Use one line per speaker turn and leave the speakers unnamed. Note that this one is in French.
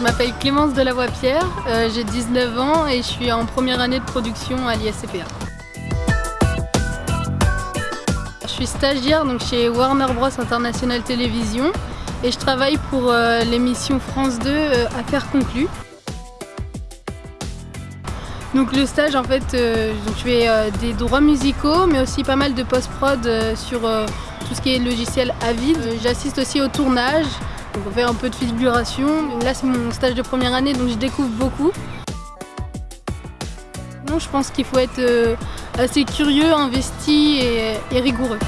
m'appelle Clémence Delavoie-Pierre, euh, j'ai 19 ans et je suis en première année de production à l'ISCPA. Je suis stagiaire donc chez Warner Bros International Télévision et je travaille pour euh, l'émission France 2 euh, Affaires conclues. Donc le stage en fait, je fais des droits musicaux mais aussi pas mal de post-prod sur tout ce qui est logiciel Avid. J'assiste aussi au tournage, donc on fait un peu de figuration. Là c'est mon stage de première année donc je découvre beaucoup. Non, je pense qu'il faut être euh, assez curieux, investi et- et rigoureux.